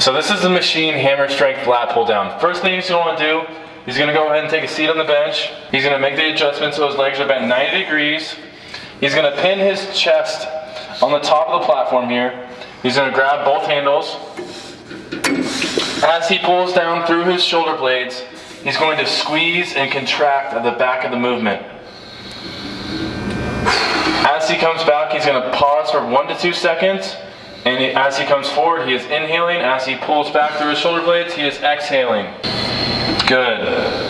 So this is the machine hammer strength lat pull down. First thing he's to wanna do, he's going to go ahead and take a seat on the bench. He's going to make the adjustment so his legs are bent 90 degrees. He's going to pin his chest on the top of the platform here. He's going to grab both handles. As he pulls down through his shoulder blades, he's going to squeeze and contract at the back of the movement. As he comes back, he's going to pause for one to two seconds. And as he comes forward, he is inhaling. As he pulls back through his shoulder blades, he is exhaling. Good.